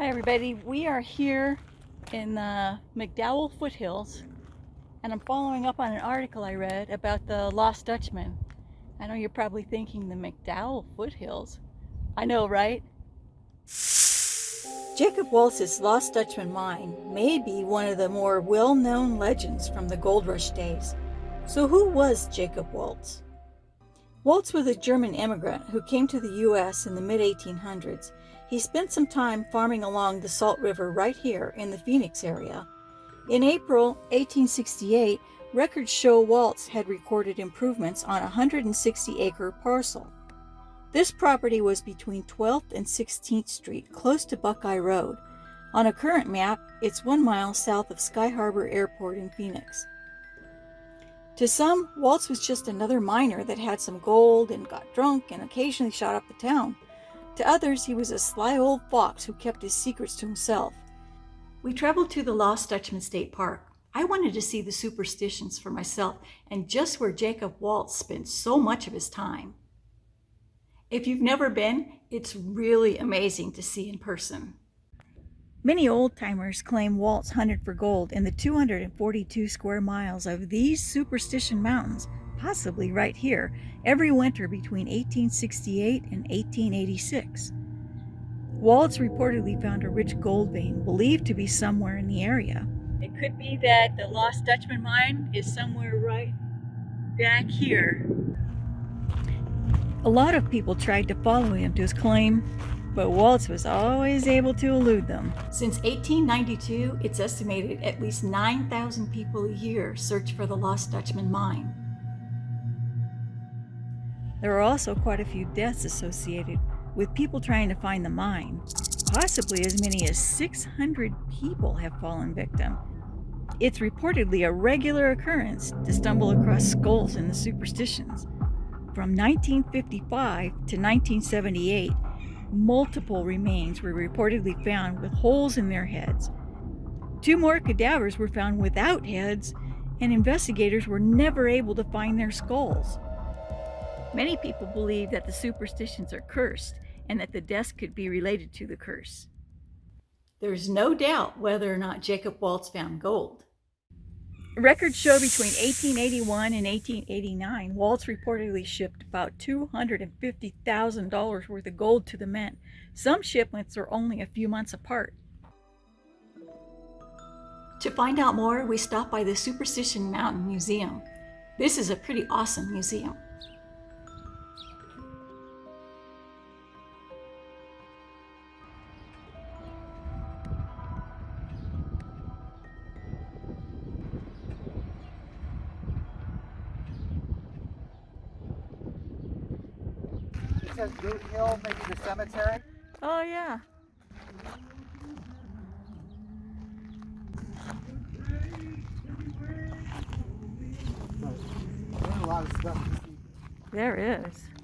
Hi everybody, we are here in the McDowell foothills and I'm following up on an article I read about the Lost Dutchman. I know you're probably thinking the McDowell foothills. I know, right? Jacob Waltz's Lost Dutchman mine may be one of the more well-known legends from the gold rush days. So who was Jacob Waltz? Waltz was a German immigrant who came to the U.S. in the mid-1800s he spent some time farming along the Salt River right here in the Phoenix area. In April 1868, records show Waltz had recorded improvements on a 160-acre parcel. This property was between 12th and 16th Street, close to Buckeye Road. On a current map, it's one mile south of Sky Harbor Airport in Phoenix. To some, Waltz was just another miner that had some gold and got drunk and occasionally shot up the town. To others, he was a sly old fox who kept his secrets to himself. We traveled to the Lost Dutchman State Park. I wanted to see the superstitions for myself and just where Jacob Waltz spent so much of his time. If you've never been, it's really amazing to see in person. Many old-timers claim Waltz hunted for gold in the 242 square miles of these superstition mountains possibly right here, every winter between 1868 and 1886. Waltz reportedly found a rich gold vein believed to be somewhere in the area. It could be that the Lost Dutchman mine is somewhere right back here. A lot of people tried to follow him to his claim, but Waltz was always able to elude them. Since 1892, it's estimated at least 9,000 people a year search for the Lost Dutchman mine. There are also quite a few deaths associated with people trying to find the mine. Possibly as many as 600 people have fallen victim. It's reportedly a regular occurrence to stumble across skulls in the superstitions. From 1955 to 1978, multiple remains were reportedly found with holes in their heads. Two more cadavers were found without heads, and investigators were never able to find their skulls. Many people believe that the superstitions are cursed and that the deaths could be related to the curse. There's no doubt whether or not Jacob Waltz found gold. Records show between 1881 and 1889, Waltz reportedly shipped about $250,000 worth of gold to the mint. Some shipments are only a few months apart. To find out more, we stopped by the Superstition Mountain Museum. This is a pretty awesome museum. Says Boot Hill, maybe the cemetery. Oh, yeah. There's a lot of stuff There is.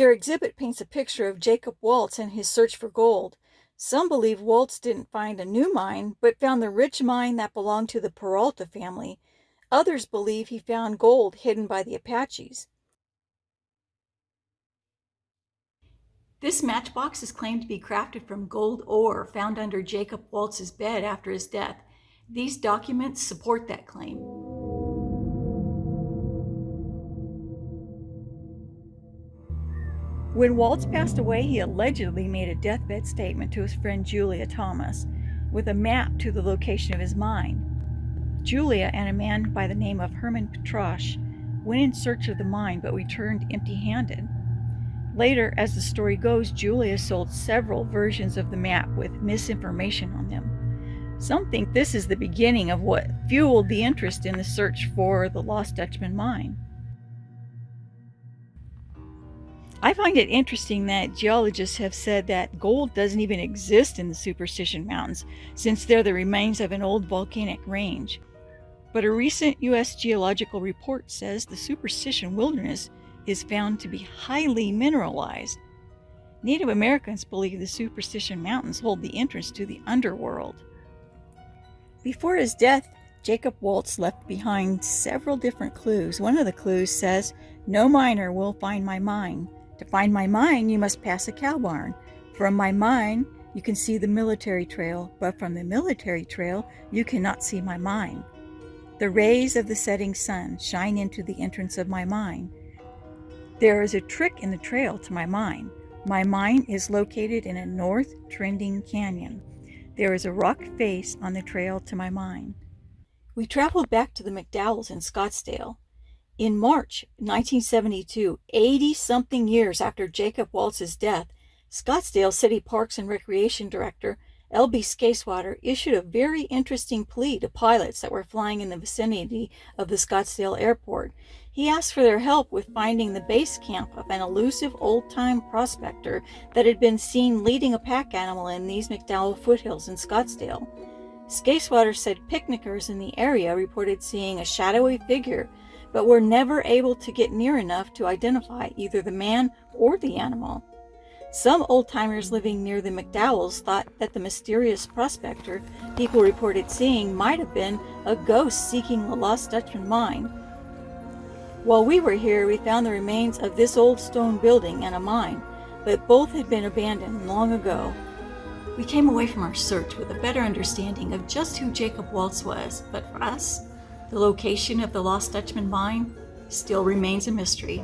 Their exhibit paints a picture of Jacob Waltz and his search for gold. Some believe Waltz didn't find a new mine, but found the rich mine that belonged to the Peralta family. Others believe he found gold hidden by the Apaches. This matchbox is claimed to be crafted from gold ore found under Jacob Waltz's bed after his death. These documents support that claim. When Waltz passed away, he allegedly made a deathbed statement to his friend Julia Thomas with a map to the location of his mine. Julia and a man by the name of Herman Petrasch went in search of the mine but returned empty-handed. Later, as the story goes, Julia sold several versions of the map with misinformation on them. Some think this is the beginning of what fueled the interest in the search for the lost Dutchman mine. I find it interesting that geologists have said that gold doesn't even exist in the Superstition Mountains, since they're the remains of an old volcanic range. But a recent U.S. geological report says the Superstition Wilderness is found to be highly mineralized. Native Americans believe the Superstition Mountains hold the entrance to the underworld. Before his death, Jacob Waltz left behind several different clues. One of the clues says, No miner will find my mine. To find my mine, you must pass a cow barn. From my mine, you can see the military trail, but from the military trail, you cannot see my mine. The rays of the setting sun shine into the entrance of my mine. There is a trick in the trail to my mine. My mine is located in a north trending canyon. There is a rock face on the trail to my mine. We traveled back to the McDowells in Scottsdale. In March 1972, 80 something years after Jacob Waltz's death, Scottsdale City Parks and Recreation Director L.B. Skaiswater issued a very interesting plea to pilots that were flying in the vicinity of the Scottsdale airport. He asked for their help with finding the base camp of an elusive old time prospector that had been seen leading a pack animal in these McDowell foothills in Scottsdale. Skaiswater said picnickers in the area reported seeing a shadowy figure but were never able to get near enough to identify either the man or the animal. Some old timers living near the McDowells thought that the mysterious prospector people reported seeing might have been a ghost seeking the lost Dutchman mine. While we were here, we found the remains of this old stone building and a mine, but both had been abandoned long ago. We came away from our search with a better understanding of just who Jacob Waltz was, but for us, the location of the Lost Dutchman mine still remains a mystery.